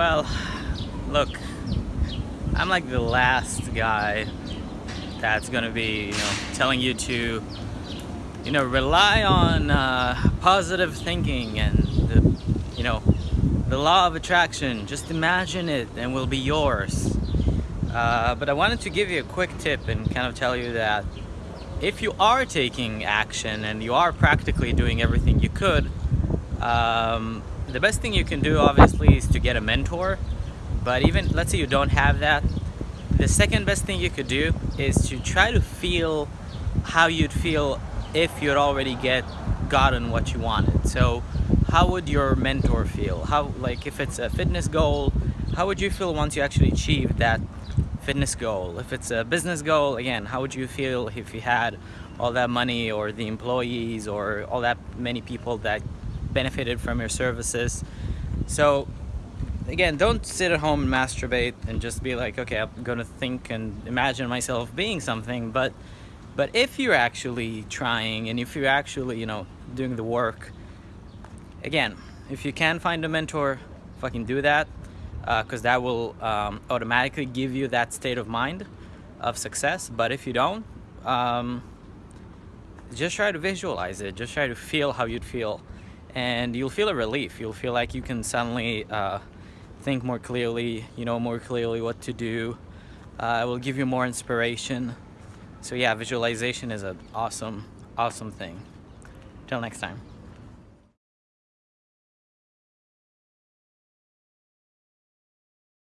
Well, look, I'm like the last guy that's gonna be, you know, telling you to, you know, rely on uh, positive thinking and the, you know, the law of attraction. Just imagine it and will be yours. Uh, but I wanted to give you a quick tip and kind of tell you that if you are taking action and you are practically doing everything you could, um, the best thing you can do obviously is to get a mentor. But even, let's say you don't have that, the second best thing you could do is to try to feel how you'd feel if you'd already get gotten what you wanted. So how would your mentor feel? How, like if it's a fitness goal, how would you feel once you actually achieved that fitness goal? If it's a business goal, again, how would you feel if you had all that money or the employees or all that many people that benefited from your services? So again, don't sit at home and masturbate and just be like, okay, I'm gonna think and imagine myself being something. But, but if you're actually trying and if you're actually, you know, doing the work, again, if you can find a mentor, fucking do that, because uh, that will um, automatically give you that state of mind of success. But if you don't, um, just try to visualize it. Just try to feel how you'd feel, and you'll feel a relief. You'll feel like you can suddenly. Uh, think more clearly, you know more clearly what to do. Uh, it will give you more inspiration. So yeah, visualization is an awesome, awesome thing. Till next time.